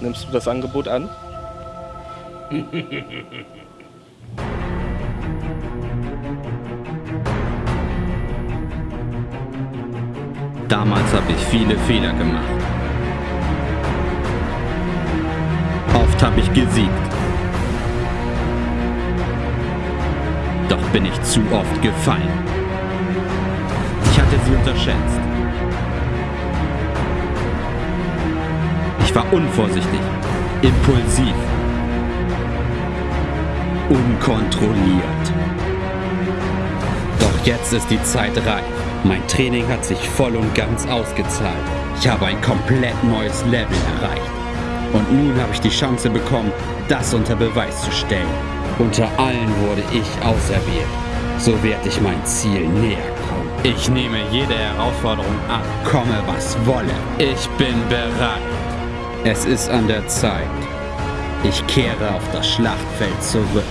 Nimmst du das Angebot an? Damals habe ich viele Fehler gemacht. Oft habe ich gesiegt. Doch bin ich zu oft gefallen. Ich hatte sie unterschätzt. Ich war unvorsichtig, impulsiv, unkontrolliert. Doch jetzt ist die Zeit reif. Mein Training hat sich voll und ganz ausgezahlt. Ich habe ein komplett neues Level erreicht. Und nun habe ich die Chance bekommen, das unter Beweis zu stellen. Unter allen wurde ich auserwählt. So werde ich mein Ziel näher kommen. Ich nehme jede Herausforderung an, komme was wolle. Ich bin bereit. Es ist an der Zeit. Ich kehre auf das Schlachtfeld zurück.